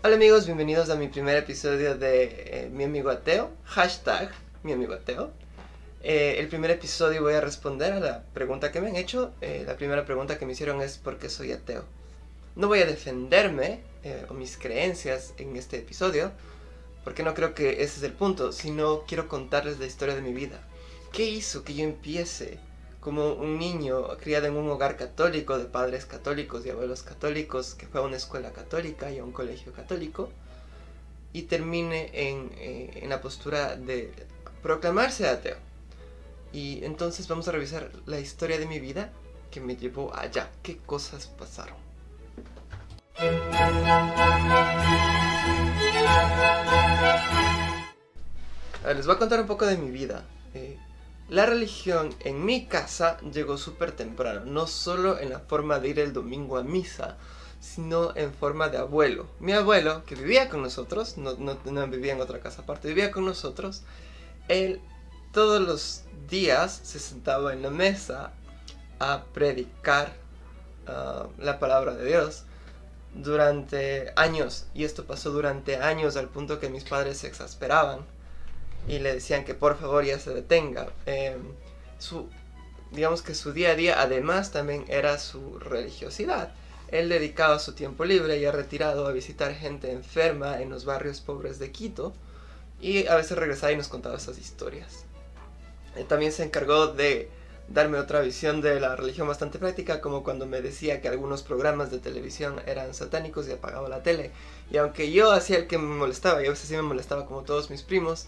Hola amigos, bienvenidos a mi primer episodio de eh, Mi Amigo Ateo, hashtag Mi Amigo Ateo. Eh, el primer episodio voy a responder a la pregunta que me han hecho. Eh, la primera pregunta que me hicieron es ¿por qué soy ateo? No voy a defenderme o mis creencias en este episodio, porque no creo que ese es el punto, sino quiero contarles la historia de mi vida. ¿Qué hizo que yo empiece como un niño criado en un hogar católico de padres católicos y abuelos católicos que fue a una escuela católica y a un colegio católico y termine en, eh, en la postura de proclamarse ateo? Y entonces vamos a revisar la historia de mi vida que me llevó allá. ¿Qué cosas pasaron? les voy a contar un poco de mi vida. Eh, la religión en mi casa llegó súper temprano, no solo en la forma de ir el domingo a misa, sino en forma de abuelo. Mi abuelo, que vivía con nosotros, no, vivía en otra casa aparte, vivía con nosotros, él todos los días se sentaba en la mesa a predicar ah, la palabra de Dios durante años, y esto pasó durante años al punto que mis padres se exasperaban y le decían que por favor ya se detenga. Em, su, digamos que su día a día además también era su religiosidad. Él dedicaba su tiempo libre y retirado a visitar gente enferma en los barrios pobres de Quito y a veces regresaba y nos contaba esas historias. Él también se encargó de darme otra visión de la religión bastante práctica, como cuando me decía que algunos programas de televisión eran satánicos y apagaba la tele. Y aunque yo hacía el que me molestaba, y a veces sí me molestaba como todos mis primos,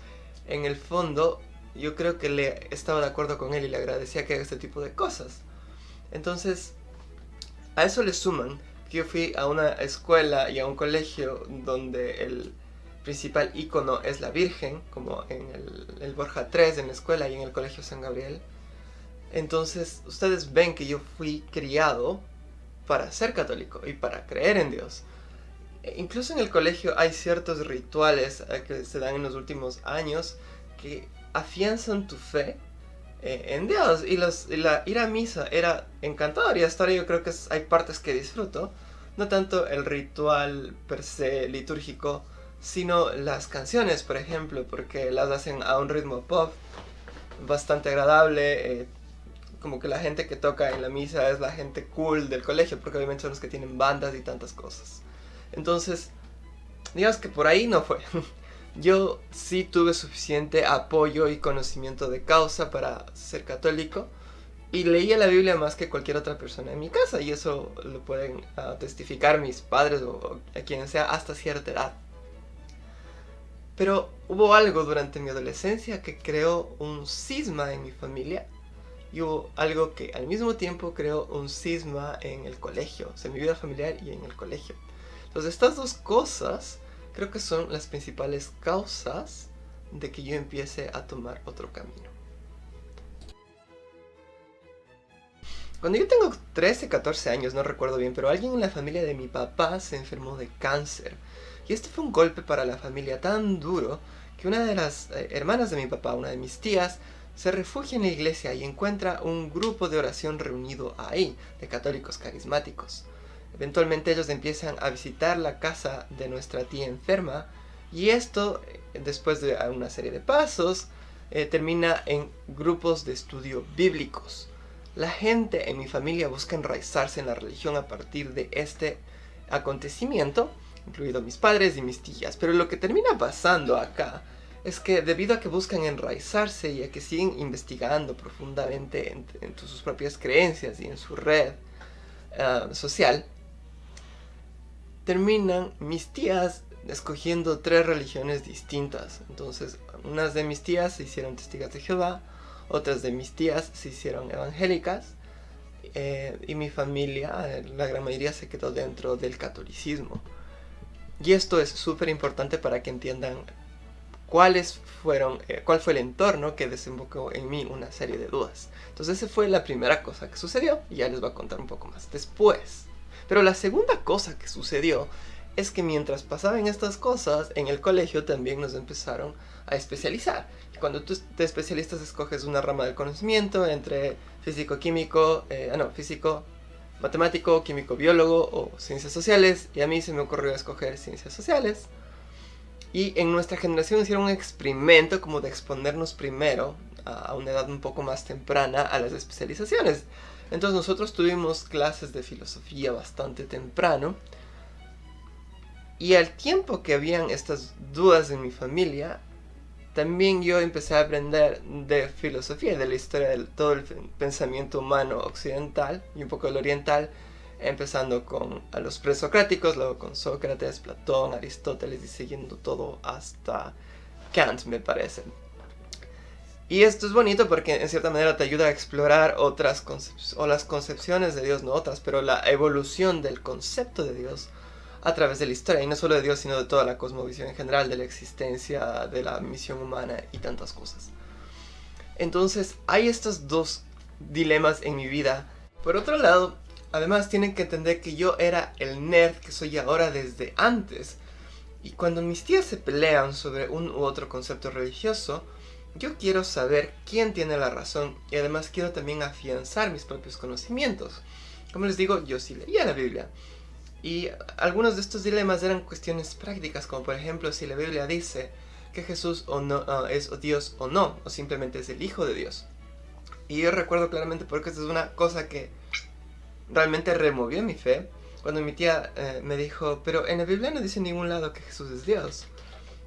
en el fondo yo creo que le estaba de acuerdo con él y le agradecía que haga este tipo de cosas. Entonces, a eso le suman que yo fui a una escuela y a un colegio donde el principal icono es la Virgen, como en el, Borja 3 en la escuela y en el colegio San Gabriel. Entonces, ustedes ven que yo fui criado para ser católico y para creer en Dios. E incluso en el colegio hay ciertos rituales eh, que se dan en los últimos años que afianzan tu fe eh, en Dios. Y, los, la, ir a misa era encantador y hasta ahora yo creo que hay partes que disfruto. No tanto el ritual per se litúrgico, sino las canciones, por ejemplo, porque las hacen a un ritmo pop bastante agradable. Eh, como que la gente que toca en la misa es la gente cool del colegio, porque obviamente son los que tienen bandas y tantas cosas. Entonces, digamos que por ahí no fue. Yo sí tuve suficiente apoyo y conocimiento de causa para ser católico y leía la Biblia más que cualquier otra persona en mi casa y eso lo pueden ah, testificar mis padres o, a quien sea hasta cierta edad. Pero hubo algo durante mi adolescencia que creó un cisma en mi familia y hubo algo que al mismo tiempo creó un cisma en el colegio, o sea, en mi vida familiar y en el colegio. Entonces estas dos cosas creo que son las principales causas de que yo empiece a tomar otro camino. Cuando yo tengo 13, 14 años, no recuerdo bien, pero alguien en la familia de mi papá se enfermó de cáncer. Y este fue un golpe para la familia tan duro que una de las eh, hermanas de mi papá, una de mis tías, se refugia en la iglesia y encuentra un grupo de oración reunido ahí, de católicos carismáticos. Eventualmente ellos empiezan a visitar la casa de nuestra tía enferma y esto, eh, después de una serie de pasos, eh, termina en grupos de estudio bíblicos. La gente en mi familia busca enraizarse en la religión a partir de este acontecimiento, incluido mis padres y mis tías, pero lo que termina pasando acá es que debido a que buscan enraizarse y a que siguen investigando profundamente en, sus propias creencias y en su red ah, social, terminan mis tías escogiendo tres religiones distintas. Entonces, unas de mis tías se hicieron testigas de Jehová, otras de mis tías se hicieron evangélicas, eh, y mi familia, la gran mayoría, se quedó dentro del catolicismo. Y esto es súper importante para que entiendan cuáles fueron, eh, cuál fue el entorno que desembocó en mí una serie de dudas. Entonces esa fue la primera cosa que sucedió y ya les voy a contar un poco más después. Pero la segunda cosa que sucedió es que mientras pasaban estas cosas, en el colegio también nos empezaron a especializar. Cuando tú te especialistas escoges una rama del conocimiento entre físico-químico, eh, ah no, físico, matemático, químico, biólogo o ciencias sociales y a mí se me ocurrió escoger ciencias sociales. Y en nuestra generación hicieron un experimento como de exponernos primero a una edad un poco más temprana a las especializaciones. Entonces nosotros tuvimos clases de filosofía bastante temprano. Y al tiempo que habían estas dudas en mi familia, también yo empecé a aprender de filosofía, de la historia de todo el pensamiento humano occidental y un poco del oriental, empezando con a los presocráticos, luego con Sócrates, Platón, Aristóteles y siguiendo todo hasta Kant, me parece. Y esto es bonito porque en cierta manera te ayuda a explorar otras concepciones, o las concepciones de Dios, no otras, pero la evolución del concepto de Dios a través de la historia, y no solo de Dios, sino de toda la cosmovisión en general, de la existencia, de la misión humana y tantas cosas. Entonces, hay estos dos dilemas en mi vida. Por otro lado, además tienen que entender que yo era el nerd que soy ahora desde antes. Y cuando mis tías se pelean sobre un u otro concepto religioso, yo quiero saber quién tiene la razón y además quiero también afianzar mis propios conocimientos. Como les digo, yo sí leía la Biblia. Y algunos de estos dilemas eran cuestiones prácticas, como por ejemplo si la Biblia dice que Jesús o no, ah, es Dios o no, o simplemente es el Hijo de Dios. Y yo recuerdo claramente porque esta es una cosa que realmente removió mi fe, cuando mi tía eh, me dijo, pero en la Biblia no dice en ningún lado que Jesús es Dios.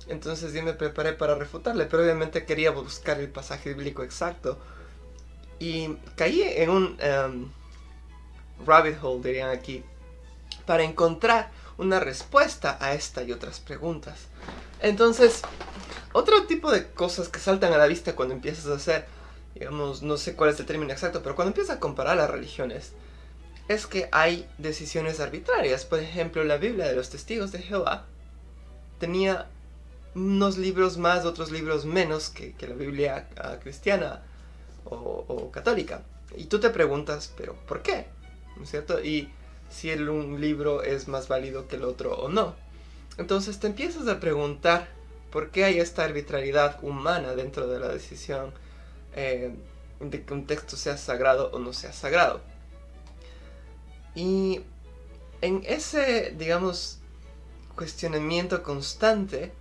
Entonces yo me preparé para refutarle, pero obviamente quería buscar el pasaje bíblico exacto. Y caí en un em, rabbit hole, dirían aquí, para encontrar una respuesta a esta y otras preguntas. Entonces, otro tipo de cosas que saltan a la vista cuando empiezas a hacer, digamos, no sé cuál es el término exacto, pero cuando empiezas a comparar las religiones, es que hay decisiones arbitrarias. Por ejemplo, la Biblia de los testigos de Jehová tenía unos libros más, otros libros menos que, la Biblia ah, cristiana o, católica. Y tú te preguntas, pero ¿por qué? ¿No es cierto? Y si un libro es más válido que el otro o no. Entonces te empiezas a preguntar por qué hay esta arbitrariedad humana dentro de la decisión eh, de que un texto sea sagrado o no sea sagrado. Y en ese, digamos, cuestionamiento constante,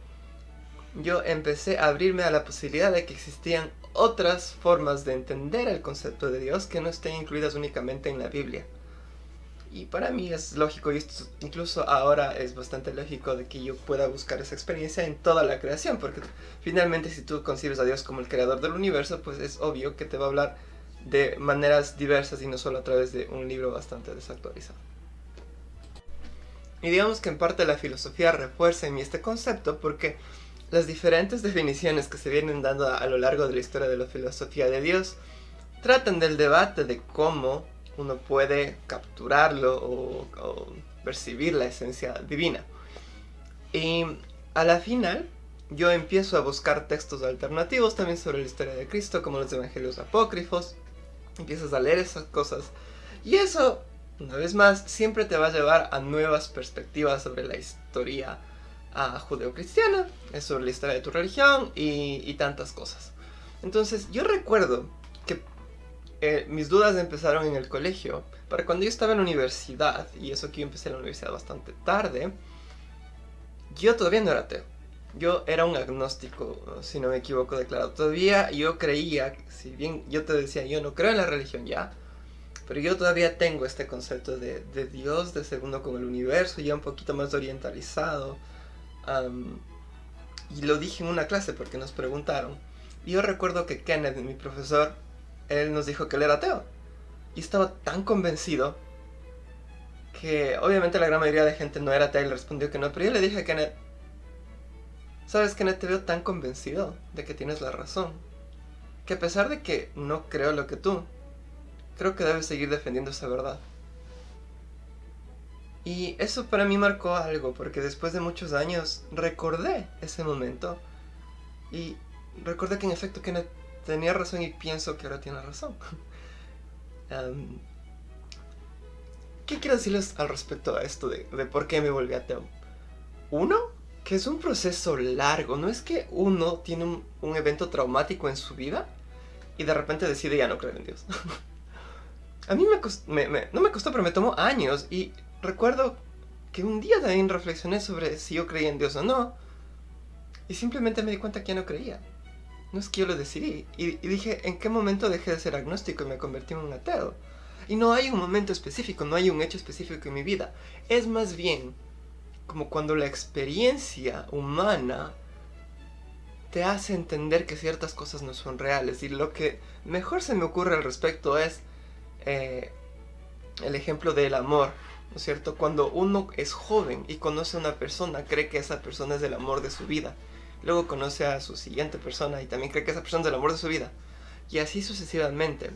yo empecé a abrirme a la posibilidad de que existían otras formas de entender el concepto de Dios que no estén incluidas únicamente en la Biblia. Y para mí es lógico, y esto incluso ahora es bastante lógico de que yo pueda buscar esa experiencia en toda la creación, porque finalmente si tú concibes a Dios como el creador del universo, pues es obvio que te va a hablar de maneras diversas y no solo a través de un libro bastante desactualizado. Y digamos que en parte la filosofía refuerza en mí este concepto porque las diferentes definiciones que se vienen dando a, lo largo de la historia de la filosofía de Dios tratan del debate de cómo uno puede capturarlo o, percibir la esencia divina. Y a la final yo empiezo a buscar textos alternativos también sobre la historia de Cristo, como los evangelios apócrifos. Empiezas a leer esas cosas. Y eso, una vez más, siempre te va a llevar a nuevas perspectivas sobre la historia a judeocristiana, es sobre la historia de tu religión y, tantas cosas. Entonces yo recuerdo que eh, mis dudas empezaron en el colegio, para cuando yo estaba en la universidad, y eso que yo empecé en la universidad bastante tarde, yo todavía no era ateo. Yo era un agnóstico, si no me equivoco declarado. Todavía yo creía, si bien yo te decía, yo no creo en la religión ya, pero yo todavía tengo este concepto de, de Dios, de segundo con el universo, ya un poquito más orientalizado y lo dije en una clase porque nos preguntaron. Y yo recuerdo que Kenneth, mi profesor, él nos dijo que él era ateo. Y estaba tan convencido que obviamente la gran mayoría de gente no era ateo y le respondió que no. Pero yo le dije a Kenneth, ¿sabes Kenneth? Te veo tan convencido de que tienes la razón. Que a pesar de que no creo lo que tú, creo que debes seguir defendiendo esa verdad. Y eso para mí marcó algo, porque después de muchos años recordé ese momento y recordé que en efecto Kenneth tenía razón y pienso que ahora tiene razón. ¿Qué quiero decirles al respecto a esto de, de por qué me volví ateo? Uno, que es un proceso largo, no es que uno tiene un, un evento traumático en su vida y de repente decide ya no creer en Dios. a mí me, me, no me costó, pero me tomó años y recuerdo que un día también reflexioné sobre si yo creía en Dios o no y simplemente me di cuenta que ya no creía. No es que yo lo decidí. Y, dije, ¿en qué momento dejé de ser agnóstico y me convertí en un ateo? Y no hay un momento específico, no hay un hecho específico en mi vida. Es más bien como cuando la experiencia humana te hace entender que ciertas cosas no son reales. Y lo que mejor se me ocurre al respecto es eh, el ejemplo del amor. ¿No cierto? Cuando uno es joven y conoce a una persona, cree que esa persona es el amor de su vida. Luego conoce a su siguiente persona y también cree que esa persona es el amor de su vida. Y así sucesivamente.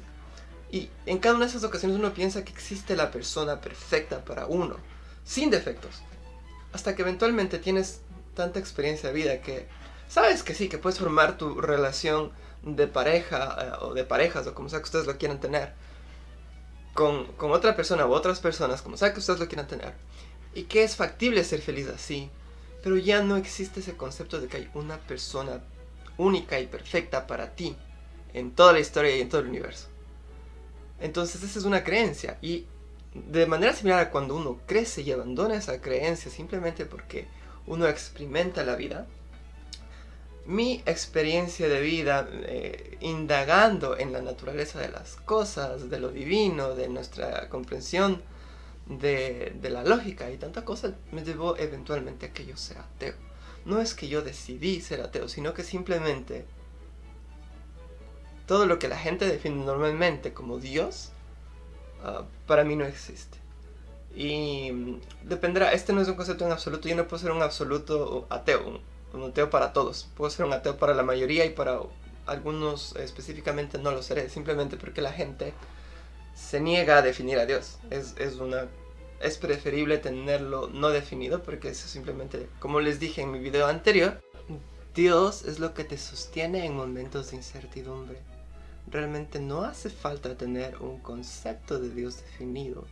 Y en cada una de esas ocasiones uno piensa que existe la persona perfecta para uno, sin defectos. Hasta que eventualmente tienes tanta experiencia de vida que sabes que sí, que puedes formar tu relación de pareja eh, o de parejas o como sea que ustedes lo quieran tener con, otra persona u otras personas, como sea que ustedes lo quieran tener. Y que es factible ser feliz así. Pero ya no existe ese concepto de que hay una persona única y perfecta para ti en toda la historia y en todo el universo. Entonces esa es una creencia y de manera similar a cuando uno crece y abandona esa creencia simplemente porque uno experimenta la vida, mi experiencia de vida eh, indagando en la naturaleza de las cosas, de lo divino, de nuestra comprensión de, la lógica y tanta cosa, me llevó eventualmente a que yo sea ateo. No es que yo decidí ser ateo, sino que simplemente todo lo que la gente define normalmente como Dios, uh, para mí no existe. Y dependerá, este no es un concepto en absoluto, yo no puedo ser un absoluto ateo, un ateo para todos. Puedo ser un ateo para la mayoría y para algunos específicamente no lo seré, simplemente porque la gente se niega a definir a Dios. Es, es, una, es preferible tenerlo no definido porque eso simplemente, como les dije en mi video anterior, Dios es lo que te sostiene en momentos de incertidumbre. Realmente no hace falta tener un concepto de Dios definido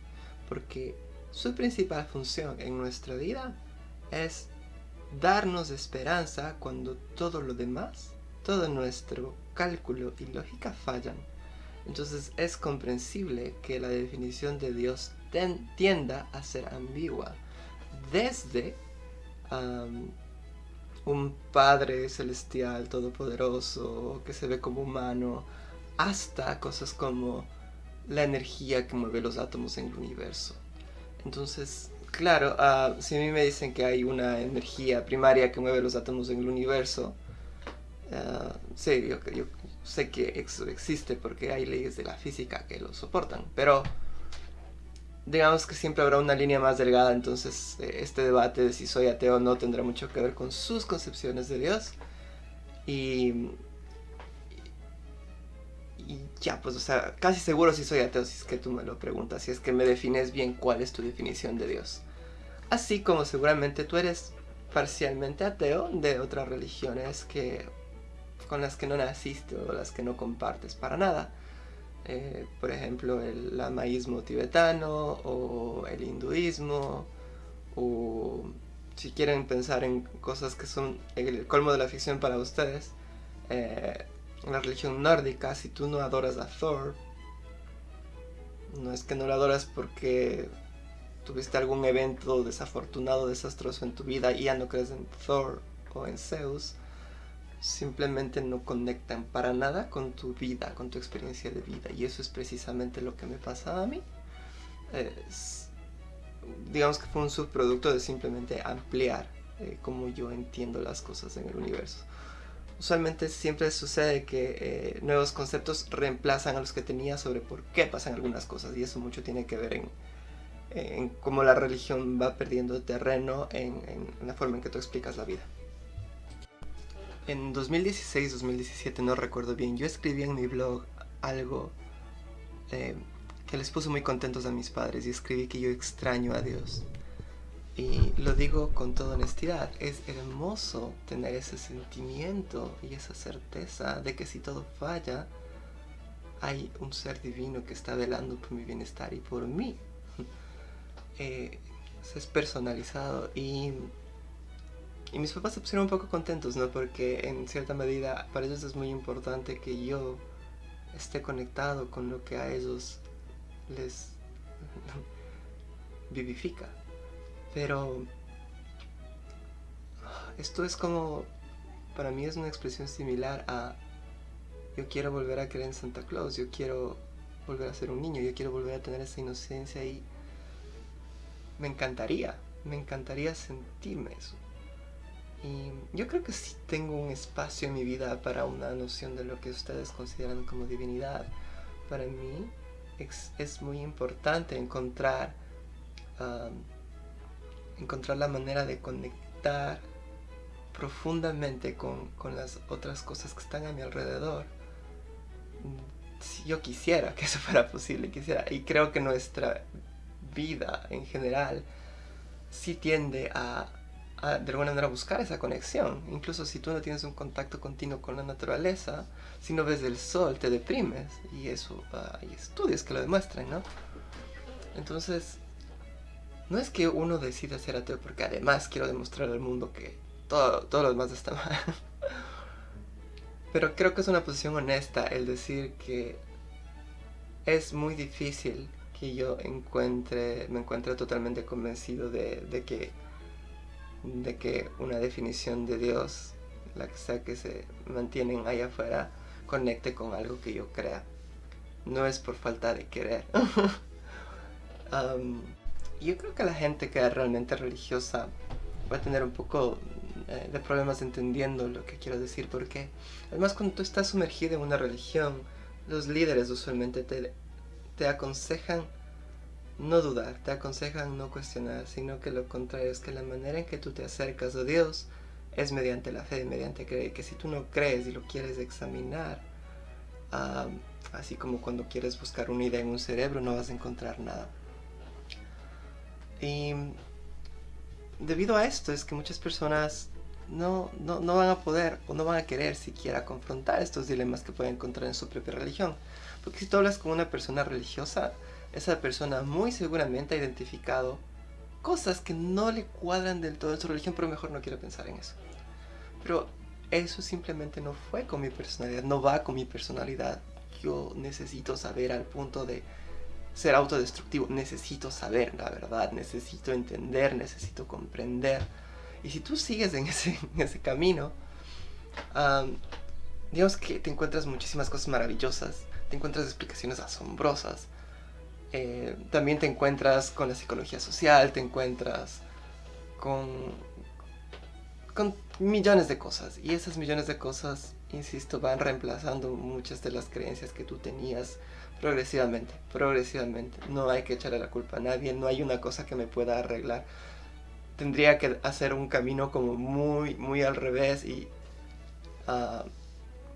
porque su principal función en nuestra vida es darnos esperanza cuando todo lo demás, todo nuestro cálculo y lógica fallan. Entonces es comprensible que la definición de Dios tienda a ser ambigua. Desde un Padre celestial todopoderoso que se ve como humano, hasta cosas como la energía que mueve los átomos en el universo. Entonces Claro, uh, si a mí me dicen que hay una energía primaria que mueve los átomos en el universo, uh, sí, yo, sé que eso existe porque hay leyes de la física que lo soportan, pero digamos que siempre habrá una línea más delgada, entonces eh, este debate de si soy ateo o no tendrá mucho que ver con sus concepciones de Dios. Y ya, pues, o sea, casi seguro si soy ateo si es que tú me lo preguntas, si es que me defines bien cuál es tu definición de Dios. Así como seguramente tú eres parcialmente ateo de otras religiones que con las que no naciste o las que no compartes para nada. Eh, por ejemplo, el lamaísmo tibetano o el hinduismo o si quieren pensar en cosas que son el colmo de la ficción para ustedes, eh, la religión nórdica, si tú no adoras a Thor, no es que no lo adoras porque tuviste algún evento desafortunado, desastroso en tu vida y ya no crees en Thor o en Zeus, simplemente no conectan para nada con tu vida, con tu experiencia de vida. Y eso es precisamente lo que me pasa a mí. digamos que fue un subproducto de simplemente ampliar eh, cómo yo entiendo las cosas en el universo usualmente siempre sucede que eh, nuevos conceptos reemplazan a los que tenía sobre por qué pasan algunas cosas y eso mucho tiene que ver en, en cómo la religión va perdiendo terreno en, la forma en que tú explicas la vida. En 2016-2017, no recuerdo bien, yo escribí en mi blog algo eh, que les puso muy contentos a mis padres y escribí que yo extraño a Dios. Y lo digo con toda honestidad, es hermoso tener ese sentimiento y esa certeza de que si todo falla, hay un ser divino que está velando por mi bienestar y por mí. Eh, es personalizado y, y mis papás se pusieron un poco contentos, ¿no? Porque en cierta medida para ellos es muy importante que yo esté conectado con lo que a ellos les vivifica. Pero esto es como, para mí es una expresión similar a yo quiero volver a creer en Santa Claus, yo quiero volver a ser un niño, yo quiero volver a tener esa inocencia y me encantaría, me encantaría sentirme eso. Y yo creo que sí tengo un espacio en mi vida para una noción de lo que ustedes consideran como divinidad. Para mí es, muy importante encontrar, encontrar la manera de conectar profundamente con, con las otras cosas que están a mi alrededor si yo quisiera que eso fuera posible, quisiera, y creo que nuestra vida en general sí tiende a, de alguna manera buscar esa conexión. Incluso si tú no tienes un contacto continuo con la naturaleza, si no ves el sol te deprimes, y eso hay estudios que lo demuestran, ¿no? Entonces, no es que uno decida ser ateo porque además quiero demostrar al mundo que todo, todo lo demás está mal. Pero creo que es una posición honesta el decir que es muy difícil que yo encuentre, me encuentre totalmente convencido de, que, de que una definición de Dios, la que sea que se mantienen ahí afuera, conecte con algo que yo crea. No es por falta de querer. yo creo que la gente que es realmente religiosa va a tener un poco eh, de problemas entendiendo lo que quiero decir, porque además cuando tú estás sumergido en una religión, los líderes usualmente te, te aconsejan no dudar, te aconsejan no cuestionar, sino que lo contrario es que la manera en que tú te acercas a Dios es mediante la fe, mediante creer, que si tú no crees y lo quieres examinar, así como cuando quieres buscar una idea en un cerebro, no vas a encontrar nada. Y debido a esto es que muchas personas no, no, no, van a poder o no van a querer siquiera confrontar estos dilemas que pueden encontrar en su propia religión. Porque si tú hablas con una persona religiosa, esa persona muy seguramente ha identificado cosas que no le cuadran del todo en su religión, pero mejor no quiero pensar en eso. Pero eso simplemente no fue con mi personalidad, no va con mi personalidad. Yo necesito saber al punto de ser autodestructivo, necesito saber la verdad, necesito entender, necesito comprender y si tú sigues en ese, ese camino, digamos que te encuentras muchísimas cosas maravillosas, te encuentras explicaciones asombrosas, eh, también te encuentras con la psicología social, te encuentras con, con millones de cosas. Y esas millones de cosas, insisto, van reemplazando muchas de las creencias que tú tenías progresivamente, progresivamente. No hay que echarle la culpa a nadie, no hay una cosa que me pueda arreglar tendría que hacer un camino como muy, muy al revés y ah,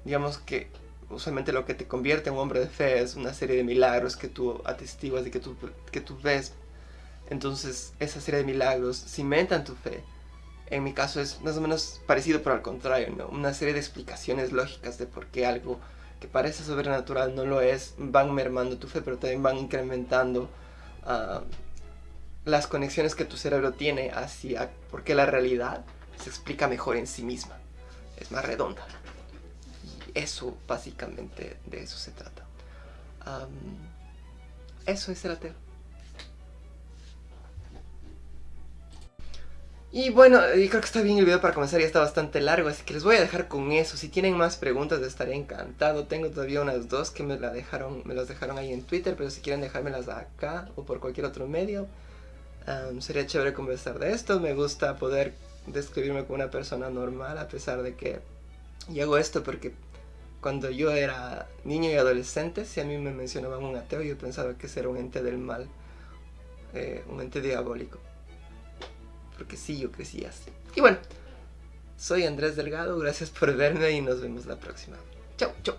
digamos que usualmente lo que te convierte en un hombre de fe es una serie de milagros que tú atestiguas y que tú, que tú ves. Entonces esa serie de milagros cimentan tu fe. En mi caso es más o menos parecido, pero al contrario, ¿no? Una serie de explicaciones lógicas de por qué algo que parece sobrenatural no lo es, van mermando tu fe, pero también van incrementando uh, las conexiones que tu cerebro tiene hacia por qué la realidad se explica mejor en sí misma. Es más redonda. Eso, básicamente, de eso se trata. eso es el ateo. Y bueno, creo que está bien el video para comenzar, ya está bastante largo, así que les voy a dejar con eso. Si tienen más preguntas estaré encantado. Tengo todavía unas dos que me, la dejaron, me las dejaron ahí en Twitter, pero si quieren dejármelas acá o por cualquier otro medio, sería chévere conversar de esto. Me gusta poder describirme como una persona normal a pesar de que... Y hago esto porque cuando yo era niño y adolescente, si a mí me mencionaban un ateo, yo pensaba que ese era un ente del mal, eh, un ente diabólico. Porque sí, yo crecí así. Y bueno, soy Andrés Delgado, gracias por verme y nos vemos la próxima. Chau, chau.